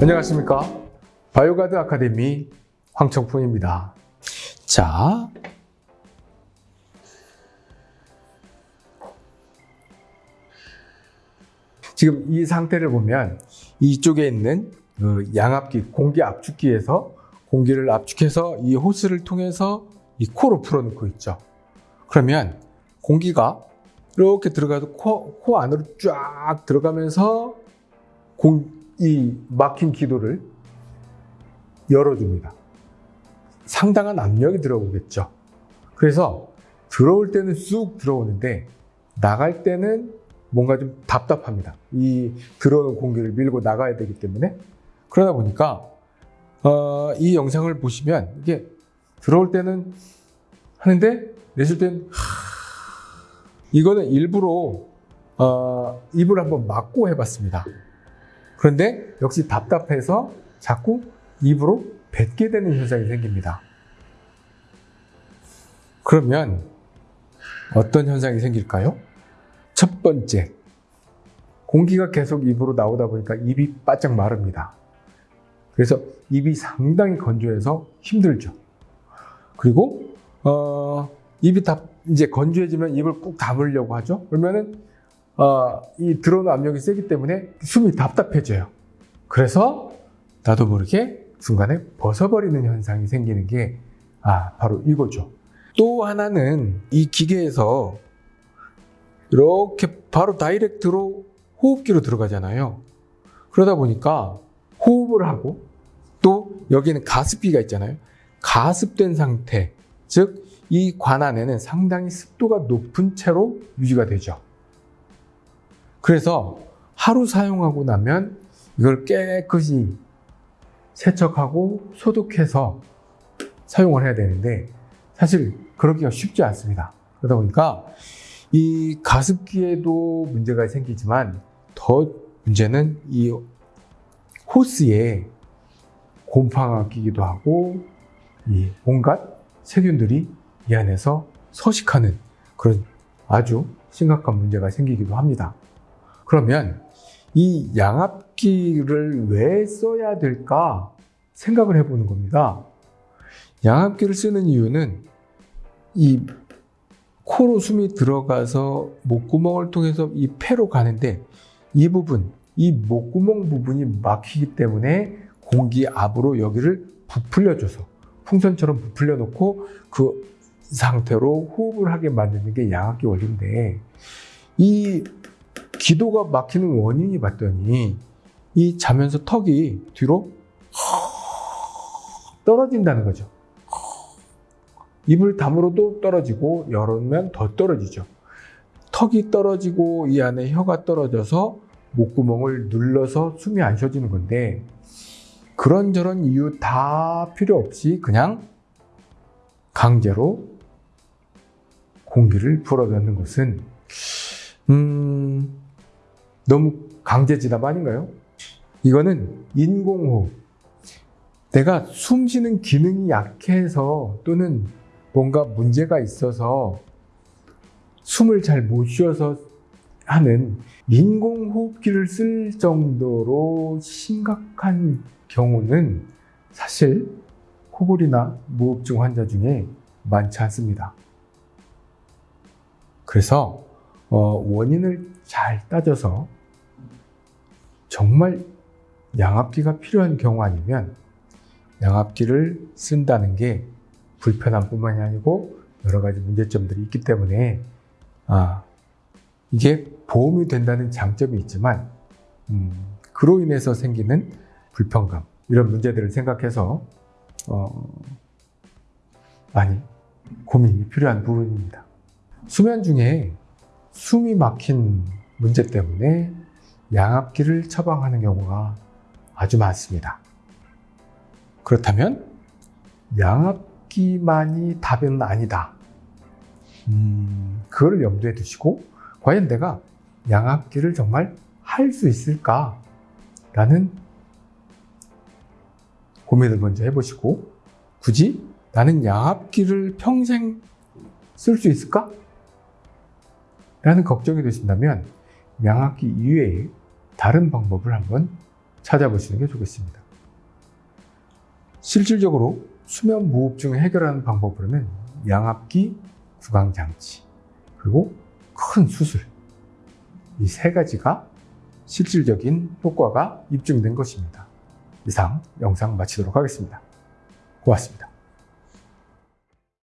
안녕하십니까? 바이오가드 아카데미 황청풍입니다. 자 지금 이 상태를 보면 이쪽에 있는 그 양압기 공기 압축기에서 공기를 압축해서 이 호스를 통해서 이 코로 풀어놓고 있죠. 그러면 공기가 이렇게 들어가서 코, 코 안으로 쫙 들어가면서 공, 이 막힌 기도를 열어줍니다. 상당한 압력이 들어오겠죠. 그래서 들어올 때는 쑥 들어오는데 나갈 때는 뭔가 좀 답답합니다. 이 들어오는 공기를 밀고 나가야 되기 때문에 그러다 보니까 어, 이 영상을 보시면 이게 들어올 때는 하는데 내쉴 때는 이거는 일부러 어, 입을 한번 막고 해봤습니다. 그런데 역시 답답해서 자꾸 입으로 뱉게 되는 현상이 생깁니다. 그러면 어떤 현상이 생길까요? 첫 번째, 공기가 계속 입으로 나오다 보니까 입이 바짝 마릅니다. 그래서 입이 상당히 건조해서 힘들죠. 그리고 어, 입이 다 이제 건조해지면 입을 꾹 담으려고 하죠. 그러면은 어, 이 들어오는 압력이 세기 때문에 숨이 답답해져요. 그래서 나도 모르게 순간에 벗어버리는 현상이 생기는 게 아, 바로 이거죠. 또 하나는 이 기계에서 이렇게 바로 다이렉트로 호흡기로 들어가잖아요. 그러다 보니까 호흡을 하고 또 여기는 가습기가 있잖아요. 가습된 상태, 즉 이 관 안에는 상당히 습도가 높은 채로 유지가 되죠. 그래서 하루 사용하고 나면 이걸 깨끗이 세척하고 소독해서 사용을 해야 되는데 사실 그러기가 쉽지 않습니다. 그러다 보니까 이 가습기에도 문제가 생기지만 더 문제는 이 호스에 곰팡아 끼기도 하고 이 온갖 세균들이 이 안에서 서식하는 그런 아주 심각한 문제가 생기기도 합니다. 그러면 이 양압기를 왜 써야 될까 생각을 해보는 겁니다. 양압기를 쓰는 이유는 이 코로 숨이 들어가서 목구멍을 통해서 이 폐로 가는데 이 부분, 이 목구멍 부분이 막히기 때문에 공기 압으로 여기를 부풀려줘서 풍선처럼 부풀려 놓고 그 상태로 호흡을 하게 만드는 게 양압기 원리인데 이 기도가 막히는 원인이 봤더니 이 자면서 턱이 뒤로 떨어진다는 거죠. 입을 다물어도 떨어지고 열으면 더 떨어지죠. 턱이 떨어지고 이 안에 혀가 떨어져서 목구멍을 눌러서 숨이 안 쉬어지는 건데 그런저런 이유 다 필요 없이 그냥 강제로 공기를 불어넣는 것은 음, 너무 강제 진압 아닌가요? 이거는 인공호흡. 내가 숨 쉬는 기능이 약해서 또는 뭔가 문제가 있어서 숨을 잘 못 쉬어서 하는 인공호흡기를 쓸 정도로 심각한 경우는 사실 코골이나 무호흡증 환자 중에 많지 않습니다. 그래서 어, 원인을 잘 따져서 정말 양압기가 필요한 경우 아니면 양압기를 쓴다는 게 불편함 뿐만이 아니고 여러 가지 문제점들이 있기 때문에 아, 이게 보험이 된다는 장점이 있지만 음, 그로 인해서 생기는 불편감 이런 문제들을 생각해서 어, 많이 고민이 필요한 부분입니다. 수면 중에 숨이 막힌 문제 때문에 양압기를 처방하는 경우가 아주 많습니다. 그렇다면 양압기만이 답은 아니다. 음, 그걸 염두에 두시고 과연 내가 양압기를 정말 할 수 있을까? 라는 고민을 먼저 해보시고 굳이 나는 양압기를 평생 쓸 수 있을까? 라는 걱정이 되신다면 양압기 이외에 다른 방법을 한번 찾아보시는 게 좋겠습니다. 실질적으로 수면 무호흡증을 해결하는 방법으로는 양압기, 구강장치, 그리고 큰 수술 이 세 가지가 실질적인 효과가 입증된 것입니다. 이상 영상 마치도록 하겠습니다. 고맙습니다.